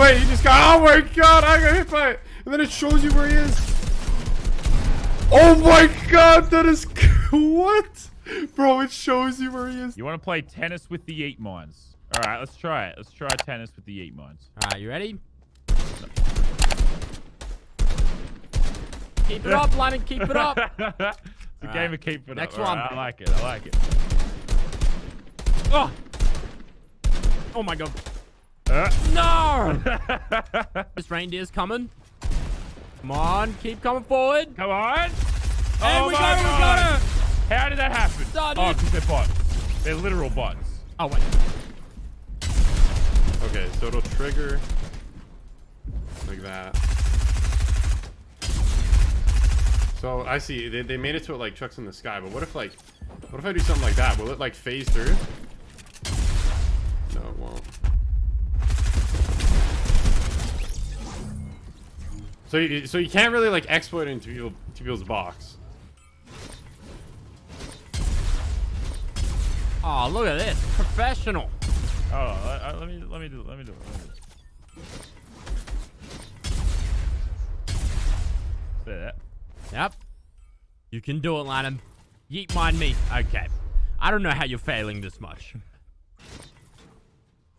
Wait, he just got. Oh my god, I got hit by it. And then it shows you where he is. Oh my god, that is. what? Bro, it shows you where he is. You want to play tennis with the eight mines? All right, let's try it. Let's try tennis with the eight mines. All right, you ready? Keep it up, Lyman. Keep it up. it's a All game right. of keep it Next up. Next one. right, I like it. I like it. Oh. Oh my god. Uh, No. this reindeer's coming. Come on, keep coming forward. come on. And oh we my got it, we god. got it. How did that happen? Done oh, because they're bots. They're literal bots. Oh wait. Okay, so it'll trigger like that. So I see they, they made it to it like chucks in the sky, but what if like what if I do something like that? Will it like phase through? No, it won't. So you, so you can't really like exploit it into people, to people's box. Oh, look at this. Professional. Oh, let, let me let me do it. Let me do it. Let me do it. That? Yep. You can do it, Lanham. Yeet mind me. Okay. I don't know how you're failing this much.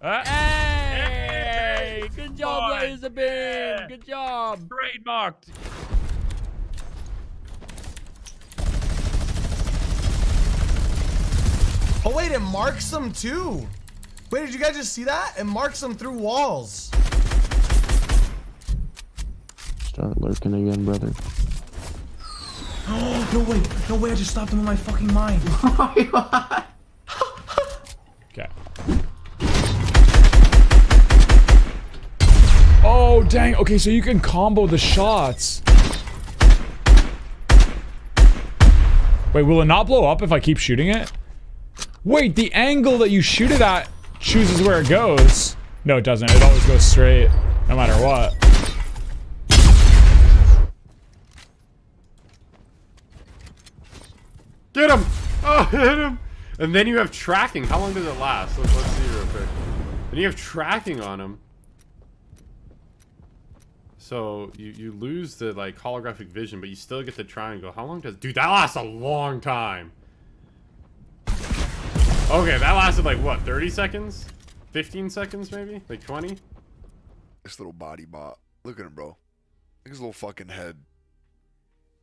Uh, Hey! Good job, Fine. Laser Beam. Yeah. Good job. trademarked. Oh wait, it marks them too. Wait, did you guys just see that? It marks them through walls. Start lurking again, brother. Oh, no way, no way, I just stopped him in my fucking mind. Okay. Oh, dang. Okay, so you can combo the shots. Wait, will it not blow up if I keep shooting it? Wait, the angle that you shoot it at chooses where it goes. No, it doesn't. It always goes straight, no matter what. Get him! Oh, hit him! And then you have tracking. How long does it last? Let's, let's see real quick. Then you have tracking on him. So you, you lose the like holographic vision, but you still get the triangle. How long does dude that lasts a long time. Okay, that lasted like what, 30 seconds? 15 seconds maybe? Like 20? This little body bot. Look at him, bro. Look at his little fucking head.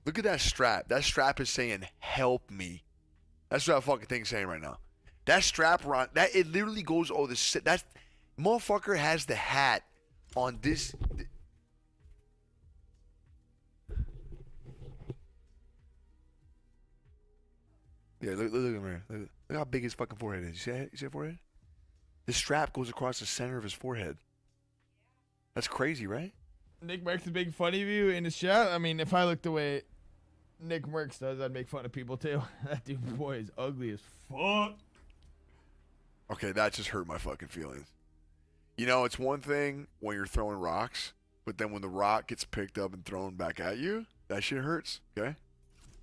Look at that strap. That strap is saying, help me. That's what that fucking thing's saying right now. That strap around, that it literally goes, oh, this, that motherfucker has the hat on this. Yeah, look, look, look at him here. Look, how big his fucking forehead is. You see that? You see that forehead? The strap goes across the center of his forehead. That's crazy, right? Nick Mercs is making fun of you in his chat. I mean, if I looked the way Nick Mercs does, I'd make fun of people too. That dude boy is ugly as fuck. Okay, that just hurt my fucking feelings. You know, it's one thing when you're throwing rocks, but then when the rock gets picked up and thrown back at you, that shit hurts. Okay.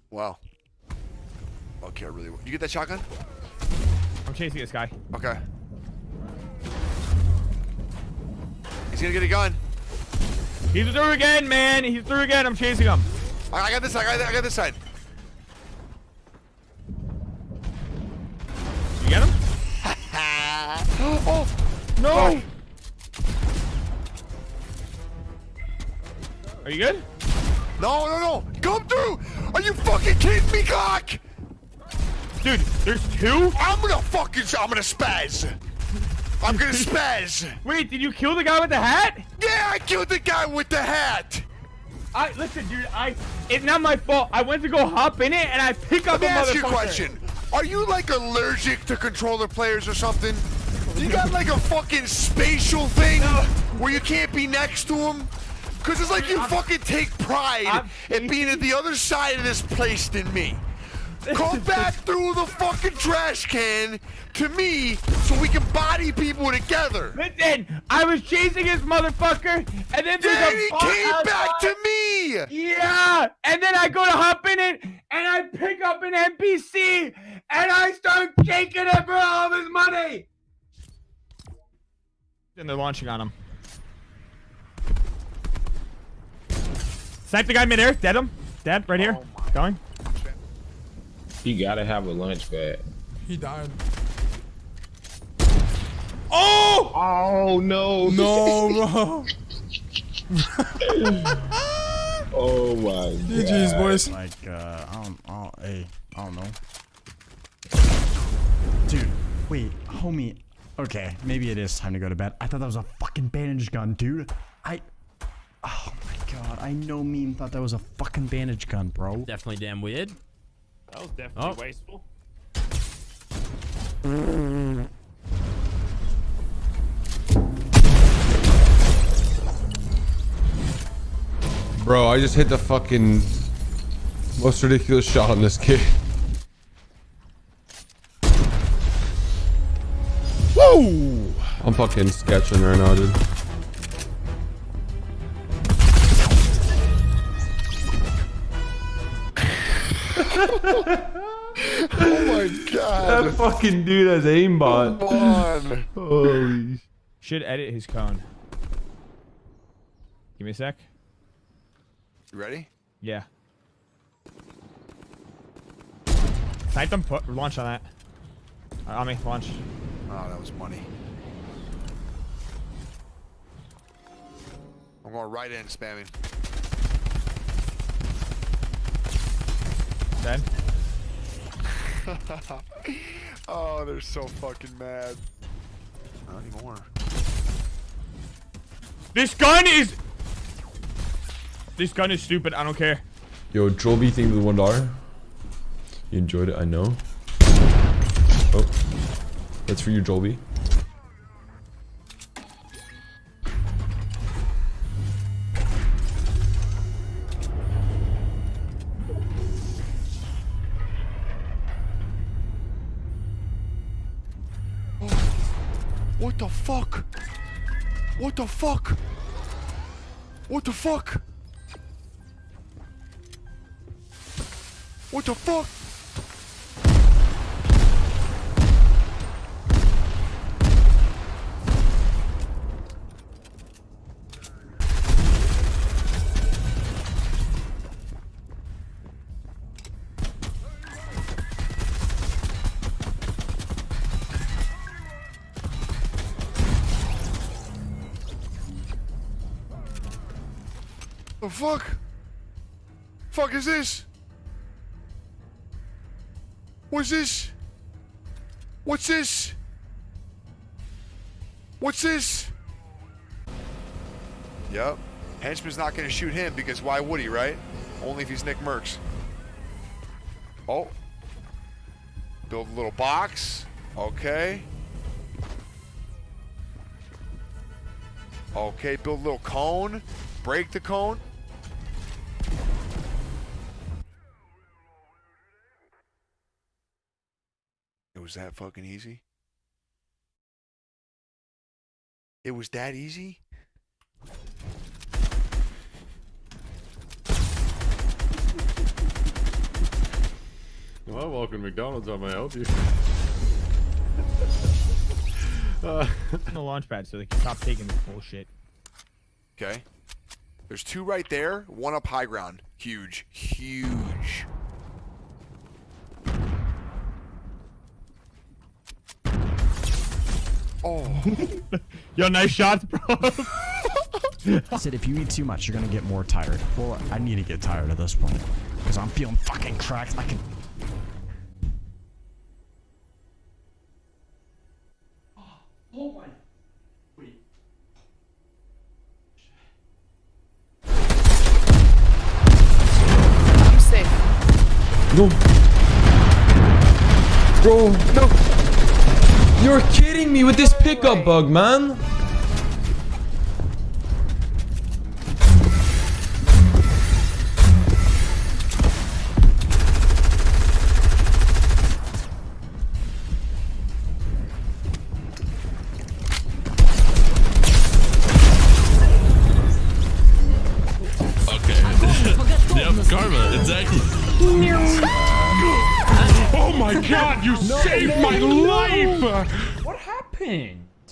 Wow. Okay, I really. You get that shotgun? I'm chasing this guy. Okay. He's gonna get a gun. He's through again, man. He's through again. I'm chasing him. I, got this side. I got, I got this side. You get him? oh No. Are you good? no, no, no! Come through! Are you fucking kidding me, cock? Dude, there's two? I'm gonna fucking. I'm gonna spaz. I'm gonna spaz. Wait, did you kill the guy with the hat? Yeah, I killed the guy with the hat. I listen, dude. I it's not my fault. I went to go hop in it and I pick up Let me a ask you a question. Are you like allergic to controller players or something? You got like a fucking spatial thing where you can't be next to them? Cause it's like you fucking take pride I'm in being at the other side of this place than me. Come back through the fucking trash can to me so we can body people together. Listen, I was chasing his motherfucker, and then there's Then a he bot came back to me. Yeah, and then I go to hop in it, and I pick up an NPC, and I start taking it for all of his money. And they're launching on him. Snipe the guy midair. Dead him. Dead. Right here. Oh Going. You gotta have a launch pad. He died. Oh! Oh no! No, bro. Oh my god! GG's, boys. Like, uh, I don't, I don't, hey, I don't know. Dude, wait, homie. Okay, maybe it is time to go to bed. I thought that was a fucking bandage gun, dude. I, oh my god, I know meme thought that was a fucking bandage gun, bro. Definitely damn weird. That was definitely Oh. wasteful. Bro, I just hit the fucking most ridiculous shot on this kid. Woo! I'm fucking sketching right now, dude. Oh my god. That fucking dude has aimbot. Come on. Holy Should edit his cone. Give me a sec. You ready? Yeah. Snipe them. Put launch on that. Uh, on me. Launch. Oh, that was money. I'm going right in spamming. Dead. oh, they're so fucking mad. Not anymore. This gun is. This gun is stupid. I don't care. Yo, Joby thing with the one dollar. You enjoyed it, I know. Oh, that's for you, Joby. What the fuck? What the fuck? What the fuck? What the fuck? The fuck? Fuck is this? What's this? What's this? What's this? Yep. Henchman's not gonna shoot him because why would he, right? Only if he's Nick Mercs. Oh. Build a little box. Okay. Okay, build a little cone. Break the cone. Was that fucking easy? It was that easy? Well, welcome to McDonald's. How may I help you? uh, the launch pad, so they can stop taking this bullshit. Okay. There's two right there, one up high ground. Huge. Huge. Oh. Yo, nice shots, bro. I said if you eat too much, you're gonna get more tired. Well, I need to get tired at this point because I'm feeling fucking cracked. I can. Oh my. Wait. I'm safe. No. Bro, no. You're kidding me with this pickup bug, man. Oh